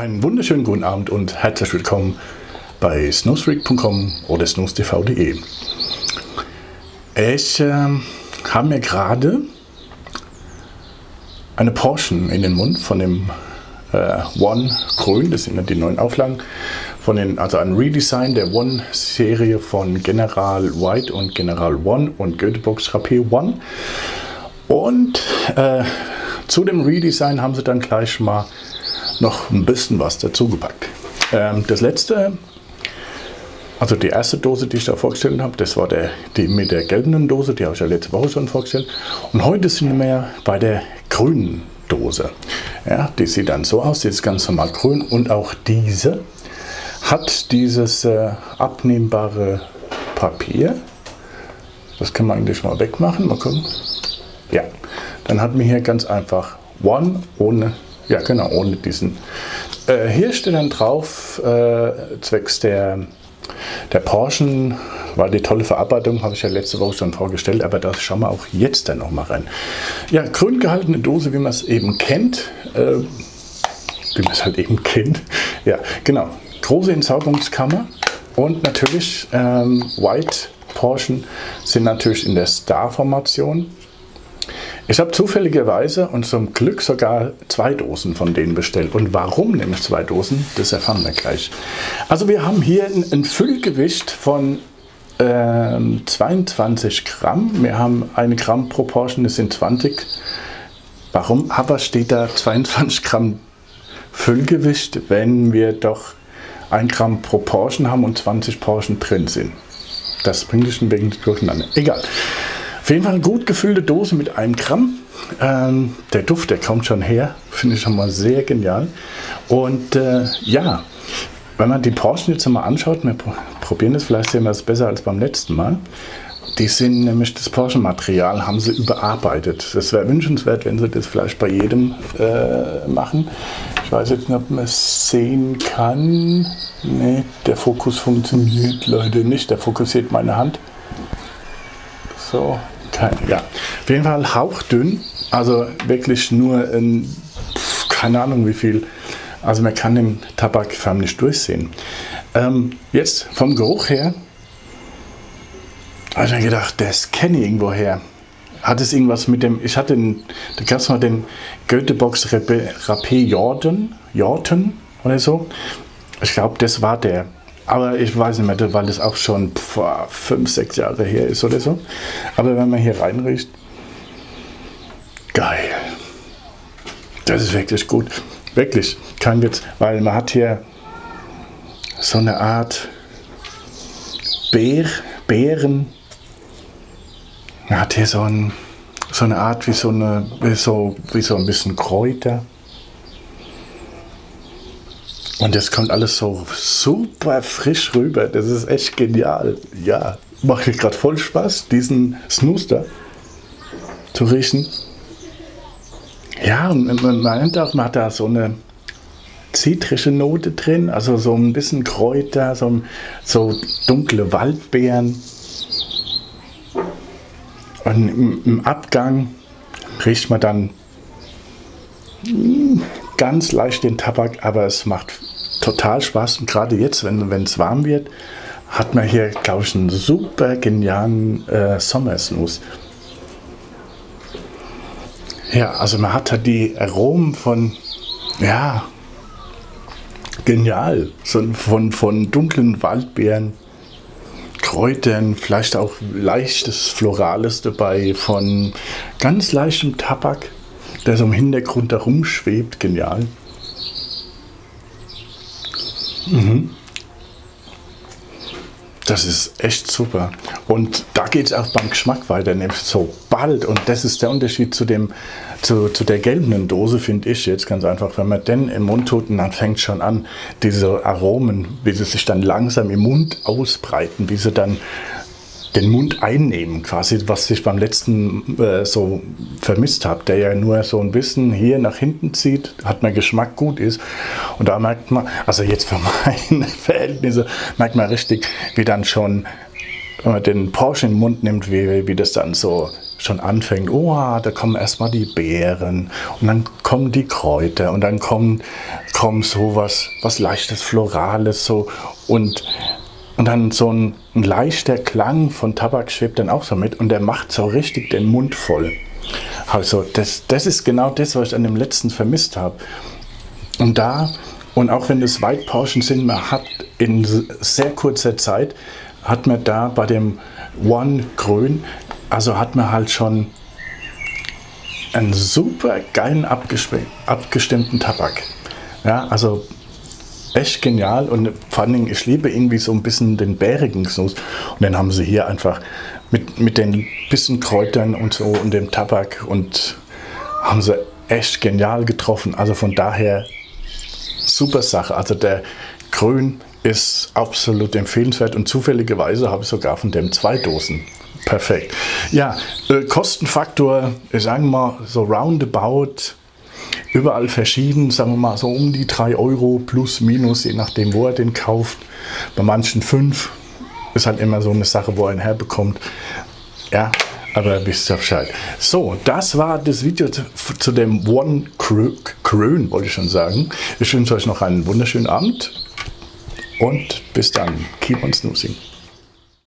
Einen wunderschönen guten Abend und herzlich willkommen bei snowstreak.com oder snowstv.de. Ich äh, habe mir gerade eine Porsche in den Mund von dem äh, One Grün, das sind ja die neuen Auflagen, von den, also ein Redesign der One-Serie von General White und General One und Goethebox Rapé One. Und äh, zu dem Redesign haben sie dann gleich mal noch ein bisschen was dazu gepackt. Ähm, das letzte, also die erste Dose, die ich da vorgestellt habe, das war der, die mit der gelben Dose, die habe ich ja letzte Woche schon vorgestellt. Und heute sind wir bei der grünen Dose. Ja, die sieht dann so aus, die ist ganz normal grün und auch diese hat dieses äh, abnehmbare Papier. Das kann man eigentlich mal wegmachen, mal gucken. Ja, dann hat man hier ganz einfach One ohne ja, genau, ohne diesen. Äh, hier steht dann drauf, äh, zwecks der, der Porsche, war die tolle Verarbeitung, habe ich ja letzte Woche schon vorgestellt, aber das schauen wir auch jetzt dann noch mal rein. Ja, grün gehaltene Dose, wie man es eben kennt, äh, wie man es halt eben kennt. Ja, genau, große Entsaugungskammer und natürlich ähm, White Porsche sind natürlich in der Star-Formation ich habe zufälligerweise und zum Glück sogar zwei Dosen von denen bestellt. Und warum nehme ich zwei Dosen, das erfahren wir gleich. Also wir haben hier ein, ein Füllgewicht von äh, 22 Gramm. Wir haben eine Gramm pro Portion, das sind 20. Warum aber steht da 22 Gramm Füllgewicht, wenn wir doch 1 Gramm pro Portion haben und 20 Portion drin sind? Das bringt dich ein wenig durcheinander. Egal. Auf jeden Fall eine gut gefüllte Dose mit einem Gramm. Ähm, der Duft, der kommt schon her. Finde ich schon mal sehr genial. Und äh, ja, wenn man die Porsche jetzt mal anschaut, wir probieren das, vielleicht sehen wir es besser als beim letzten Mal. Die sind nämlich, das Porsche-Material haben sie überarbeitet. Das wäre wünschenswert, wenn sie das vielleicht bei jedem äh, machen. Ich weiß jetzt nicht, ob man es sehen kann. Ne, der Fokus funktioniert leider nicht. Der fokussiert meine Hand. So, ja. Auf jeden Fall hauchdünn, also wirklich nur in, keine Ahnung wie viel. Also man kann den Tabak förmlich durchsehen. Ähm, jetzt vom Geruch her, habe ich mir gedacht, das kenne ich irgendwo her. Hat es irgendwas mit dem, ich hatte den, da gab es mal den Goethebox Rapé Jordan, Jordan oder so. Ich glaube, das war der. Aber ich weiß nicht mehr, weil das auch schon boah, fünf, sechs Jahre her ist oder so. Aber wenn man hier reinriecht, geil. Das ist wirklich gut. Wirklich, kein Witz. Weil man hat hier so eine Art Bär, Beeren. Man hat hier so, ein, so eine Art wie so, eine, wie so, wie so ein bisschen Kräuter. Und das kommt alles so super frisch rüber. Das ist echt genial. Ja, macht mir gerade voll Spaß, diesen Snooster zu riechen. Ja, und man meint auch, man hat da so eine zitrische Note drin, also so ein bisschen Kräuter, so, so dunkle Waldbeeren. Und im, im Abgang riecht man dann ganz leicht den Tabak, aber es macht total Spaß. Und gerade jetzt, wenn es warm wird, hat man hier, glaube ich, einen super genialen äh, Sommersnooze. Ja, also man hat halt die Aromen von, ja, genial. So von, von dunklen Waldbeeren, Kräutern, vielleicht auch leichtes Florales dabei, von ganz leichtem Tabak der so im Hintergrund herumschwebt. Genial. Mhm. Das ist echt super. Und da geht es auch beim Geschmack weiter, nämlich so bald. Und das ist der Unterschied zu, dem, zu, zu der gelben Dose, finde ich jetzt ganz einfach. Wenn man den im Mund tut, dann fängt schon an, diese Aromen, wie sie sich dann langsam im Mund ausbreiten, wie sie dann den Mund einnehmen, quasi, was ich beim letzten äh, so vermisst habe, der ja nur so ein bisschen hier nach hinten zieht, hat mein Geschmack gut ist. Und da merkt man, also jetzt für meine Verhältnisse, merkt man richtig, wie dann schon wenn man den Porsche in den Mund nimmt, wie, wie das dann so schon anfängt. Oh, da kommen erstmal die Beeren und dann kommen die Kräuter und dann kommt so was, was leichtes, Florales so und, und dann so ein, ein leichter Klang von Tabak schwebt dann auch so mit und der macht so richtig den Mund voll. Also das, das ist genau das, was ich an dem letzten vermisst habe. Und da, und auch wenn White Portion sind, man hat in sehr kurzer Zeit, hat man da bei dem One Grün, also hat man halt schon einen super geilen abgestimmten Tabak. Ja, also echt genial und vor allen Dingen, ich liebe irgendwie so ein bisschen den bärigen Snus. Und dann haben sie hier einfach mit, mit den bisschen Kräutern und so und dem Tabak und haben sie echt genial getroffen. Also von daher super Sache. Also der Grün ist absolut empfehlenswert und zufälligerweise habe ich sogar von dem zwei Dosen. Perfekt. Ja, äh, Kostenfaktor, sagen wir mal so roundabout, überall verschieden, sagen wir mal so um die 3 Euro plus minus, je nachdem wo er den kauft. Bei manchen 5, ist halt immer so eine Sache, wo er ihn herbekommt. Ja, aber wisst ihr Bescheid. So, das war das Video zu, zu dem One Krön, wollte ich schon sagen. Ich wünsche euch noch einen wunderschönen Abend und bis dann. Keep on snoozing.